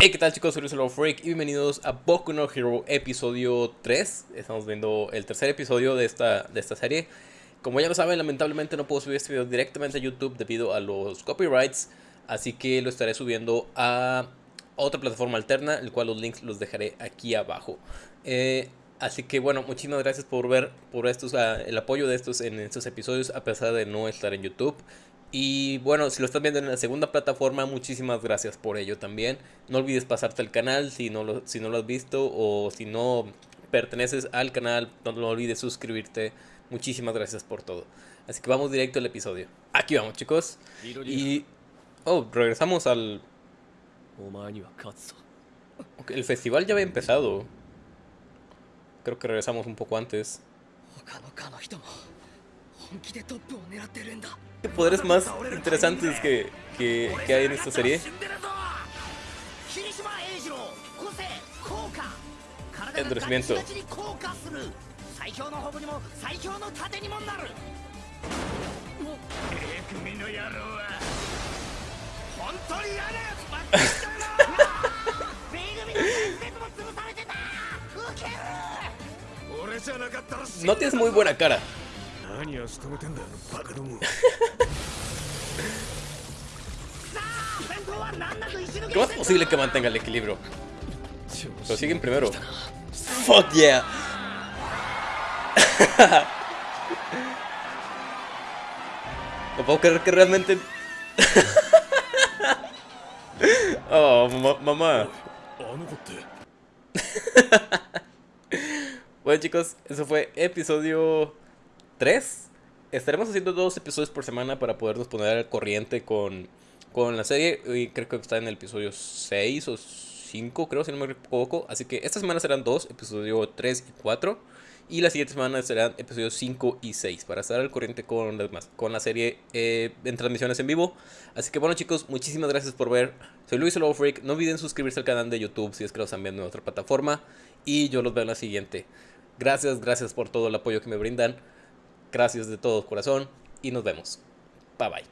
Hey, ¿qué tal chicos? Soy Luis Freak y bienvenidos a Boku no Hero episodio 3. Estamos viendo el tercer episodio de esta, de esta serie. Como ya lo saben, lamentablemente no puedo subir este video directamente a YouTube debido a los copyrights. Así que lo estaré subiendo a otra plataforma alterna, el cual los links los dejaré aquí abajo. Eh, así que bueno, muchísimas gracias por ver por estos, uh, el apoyo de estos en estos episodios a pesar de no estar en YouTube. Y bueno, si lo estás viendo en la segunda plataforma, muchísimas gracias por ello también. No olvides pasarte al canal si no lo, si no lo has visto o si no perteneces al canal, no, no olvides suscribirte. Muchísimas gracias por todo. Así que vamos directo al episodio. Aquí vamos chicos. Y... Oh, regresamos al... Okay, el festival ya había empezado. Creo que regresamos un poco antes. ¿Qué poderes más interesantes que, que, que hay en esta serie? Endurecimiento. No tienes muy buena cara. ¿Cómo es posible que mantenga el equilibrio? Lo siguen primero. Fuck yeah. no puedo creer que realmente. oh, ma mamá. bueno chicos, eso fue episodio 3. Estaremos haciendo dos episodios por semana para podernos poner al corriente con, con la serie. Y creo que está en el episodio 6 o 5, creo, si no me equivoco. Así que esta semana serán dos, episodio 3 y 4. Y la siguiente semana serán episodios 5 y 6 para estar al corriente con, las con la serie eh, en transmisiones en vivo. Así que bueno chicos, muchísimas gracias por ver. Soy Luis Lobo Freak. No olviden suscribirse al canal de YouTube si es que lo están viendo en otra plataforma. Y yo los veo en la siguiente. Gracias, gracias por todo el apoyo que me brindan. Gracias de todo corazón y nos vemos. Bye bye.